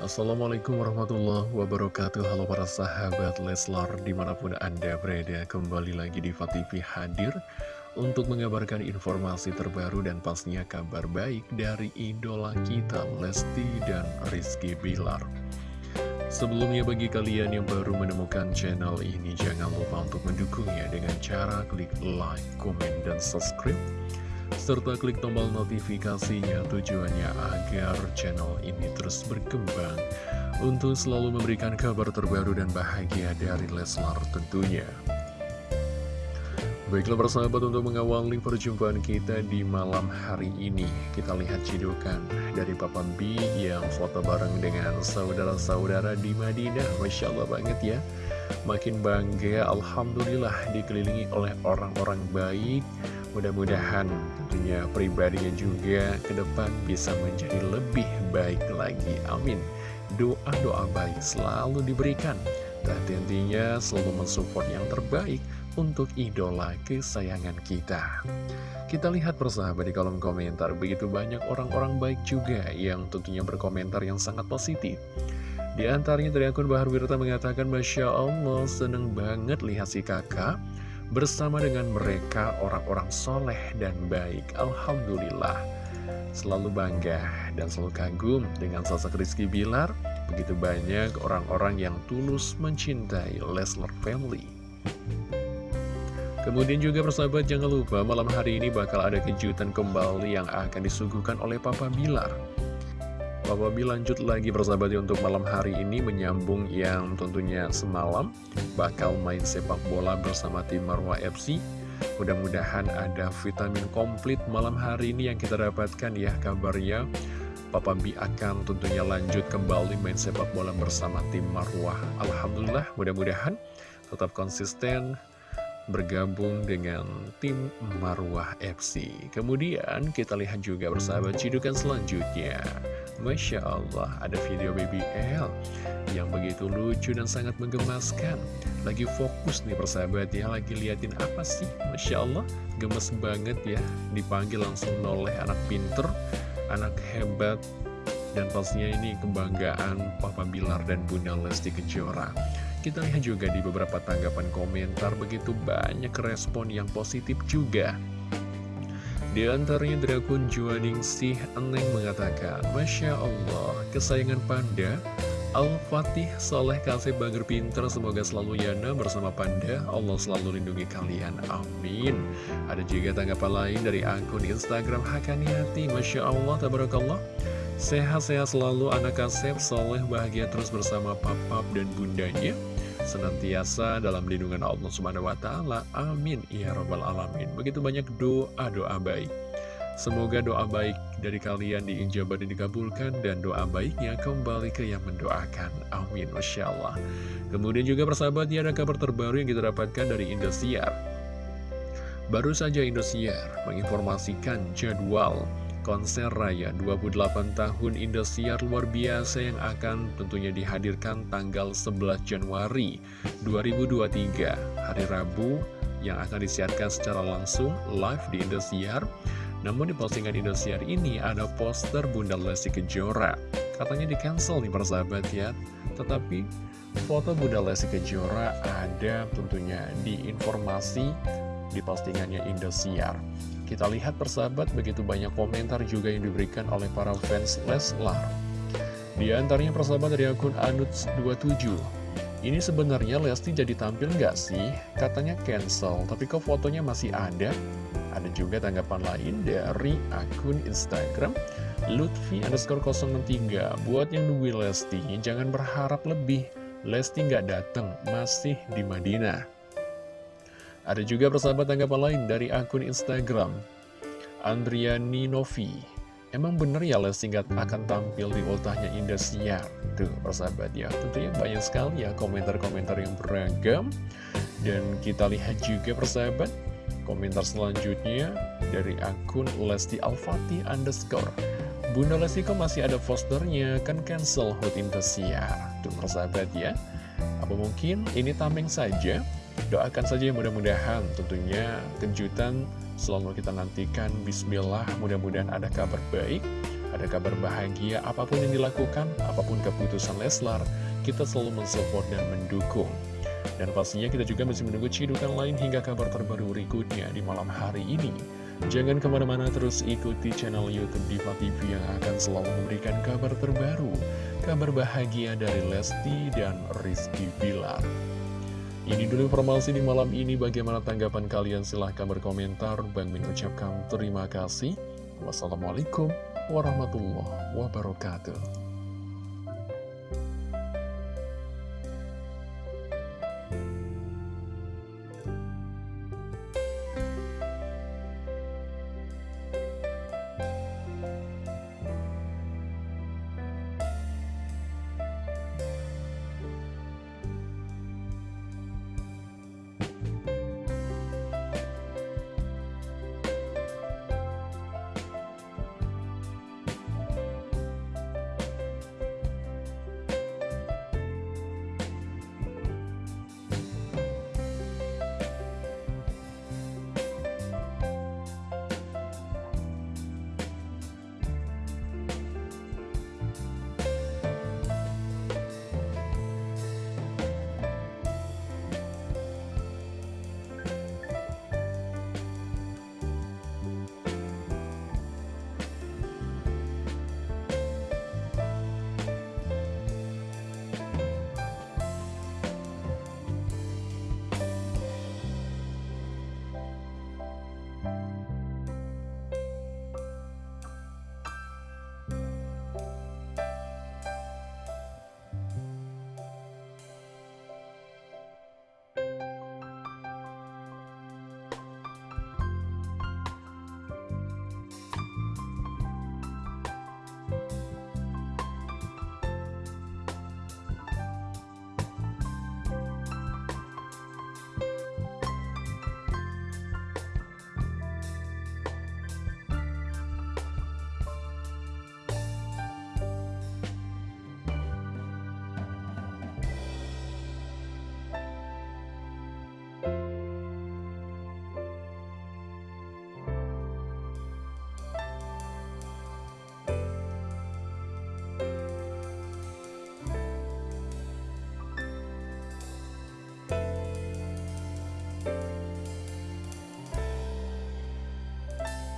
Assalamualaikum warahmatullahi wabarakatuh. Halo para sahabat Leslar Di mana pun anda berada Kembali lagi di TV hadir Untuk mengabarkan informasi terbaru Dan pastinya kabar baik Dari idola kita Lesti dan Rizky Bilar. Sebelumnya bagi kalian yang baru menemukan channel ini Jangan lupa untuk mendukungnya Dengan cara klik like, komen, dan subscribe serta klik tombol notifikasinya tujuannya agar channel ini terus berkembang untuk selalu memberikan kabar terbaru dan bahagia dari Leslar tentunya. Baiklah persahabat untuk mengawali perjumpaan kita di malam hari ini Kita lihat cidukan dari Papa B yang foto bareng dengan saudara-saudara di Madinah. Masya Allah banget ya. Makin bangga Alhamdulillah dikelilingi oleh orang-orang baik Mudah-mudahan tentunya pribadinya juga ke depan bisa menjadi lebih baik lagi. Amin. Doa-doa baik selalu diberikan. Dan tentunya selalu mensupport yang terbaik untuk idola kesayangan kita. Kita lihat persahabat di kolom komentar, begitu banyak orang-orang baik juga yang tentunya berkomentar yang sangat positif. Di antaranya dari akun Bahar Wirta mengatakan, Masya Allah, seneng banget lihat si kakak bersama dengan mereka orang-orang soleh dan baik. Alhamdulillah, selalu bangga dan selalu kagum dengan sosok Rizky Bilar. Begitu banyak orang-orang yang tulus mencintai Leslar Family. Kemudian juga persahabat jangan lupa malam hari ini bakal ada kejutan kembali yang akan disuguhkan oleh Papa Bilar. Papa B lanjut lagi bersahabat untuk malam hari ini menyambung yang tentunya semalam bakal main sepak bola bersama tim Marwah FC. Mudah-mudahan ada vitamin komplit malam hari ini yang kita dapatkan ya kabarnya. Papa B akan tentunya lanjut kembali main sepak bola bersama tim Marwah. Alhamdulillah mudah-mudahan tetap konsisten bergabung dengan tim Marwah FC. Kemudian kita lihat juga bersahabat cidukan selanjutnya. Masya Allah, ada video BBL yang begitu lucu dan sangat menggemaskan. Lagi fokus nih persahabat ya, lagi liatin apa sih? Masya Allah, gemes banget ya. Dipanggil langsung noleh anak pinter, anak hebat, dan pastinya ini kebanggaan Papa Bilar dan Bunda Lesti Kejora. Kita lihat juga di beberapa tanggapan komentar begitu banyak respon yang positif juga. Di antaranya dari akun Juaningsih Eneng mengatakan, Masya Allah, kesayangan Panda, Al-Fatih Soleh Kasih Bager Pinter, semoga selalu yana bersama Panda, Allah selalu lindungi kalian, amin. Ada juga tanggapan lain dari akun Instagram Hakaniati, Masya Allah, Tabarakallah. Sehat-sehat selalu anak kasep, soleh, bahagia terus bersama papap dan bundanya senantiasa dalam lindungan Allah Subhanahu wa taala. Amin ya rabbal alamin. Begitu banyak doa-doa baik. Semoga doa baik dari kalian diinjabat dan dikabulkan dan doa baiknya kembali ke yang mendoakan. Amin. Masya Allah. Kemudian juga persahabat ya ada kabar terbaru yang kita dapatkan dari Indosiar. Baru saja Indosiar menginformasikan jadwal konser raya. 28 tahun Indosiar luar biasa yang akan tentunya dihadirkan tanggal 11 Januari 2023 hari Rabu yang akan disiarkan secara langsung live di Indosiar. Namun di postingan Indosiar ini ada poster Bunda Lesti Kejora. Katanya di cancel nih persahabat ya. Tetapi foto Bunda Lesti Kejora ada tentunya di informasi di postingannya Indosiar kita lihat persahabat begitu banyak komentar juga yang diberikan oleh para fans Leslar. Di antaranya persahabat dari akun Anuts27. Ini sebenarnya Lesti jadi tampil nggak sih? Katanya cancel, tapi kok fotonya masih ada? Ada juga tanggapan lain dari akun Instagram Lutfi underscore 03 Buat yang nungguin Lesti, jangan berharap lebih Lesti nggak datang, masih di Madinah ada juga persahabat tanggapan lain dari akun Instagram Andriani Novi Emang bener ya Lesti nggak akan tampil di ultahnya Indosiar? Tuh persahabat ya. Tentunya banyak sekali ya komentar-komentar yang beragam. Dan kita lihat juga persahabat Komentar selanjutnya dari akun Lesti Alfati underscore. Bunda Lesti kok masih ada posternya Kan cancel Hot Indosiar. Tuh persahabat ya. Apa mungkin ini tameng saja Doakan saja mudah-mudahan tentunya kejutan selalu kita nantikan Bismillah mudah-mudahan ada kabar baik Ada kabar bahagia apa pun yang dilakukan, apa pun keputusan Leslar, kita selalu mensupport dan mendukung. Dan pastinya kita juga masih menunggu cidukan lain hingga kabar terbaru berikutnya di malam hari ini. Jangan ke mana-mana terus ikuti channel Youtube Diva TV yang akan selalu memberikan kabar terbaru, kabar bahagia dari Lesti dan Rizky Bilar. Ini dulu informasi di malam ini, bagaimana tanggapan kalian? Silahkan berkomentar. Bang Min ucapkan terima kasih. Wassalamualaikum warahmatullahi wabarakatuh.